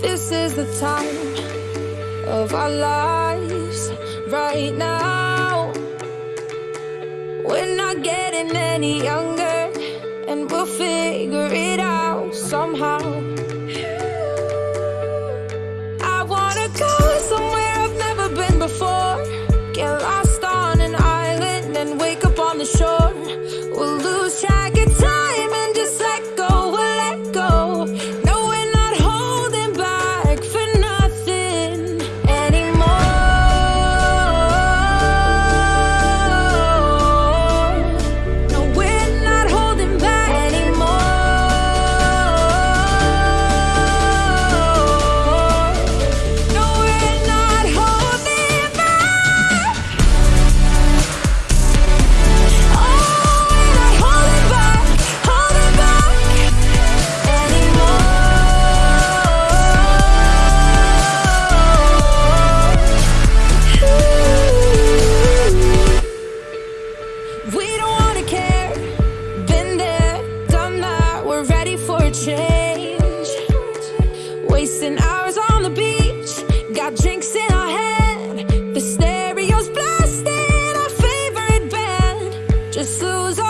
This is the time of our lives right now. We're not getting any younger, and we'll figure it out somehow. Wasting hours on the beach, got drinks in our head. The stereo's blasting our favorite band. Just lose